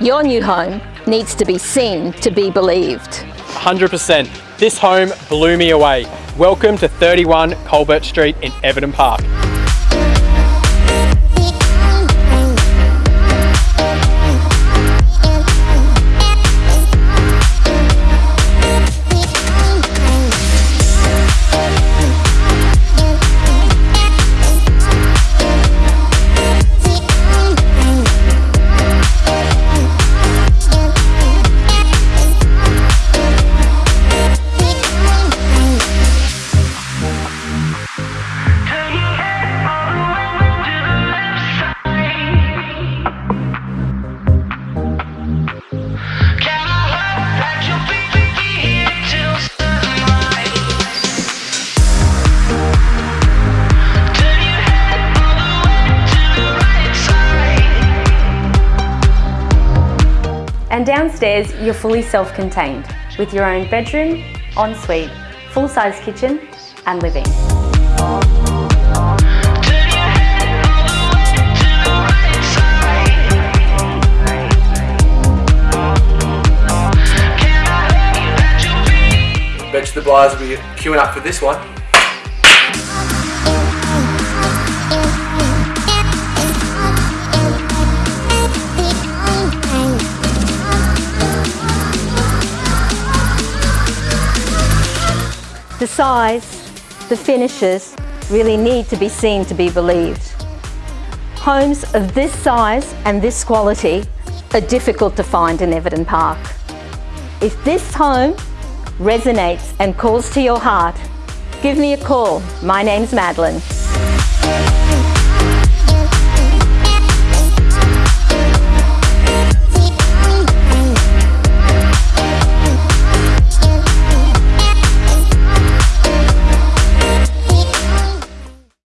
Your new home needs to be seen to be believed. 100%. This home blew me away. Welcome to 31 Colbert Street in Everton Park. And downstairs, you're fully self-contained with your own bedroom, ensuite, full-size kitchen and living. The buyers will be queuing up for this one. The size, the finishes really need to be seen to be believed. Homes of this size and this quality are difficult to find in Everton Park. If this home resonates and calls to your heart, give me a call. My name's Madeline.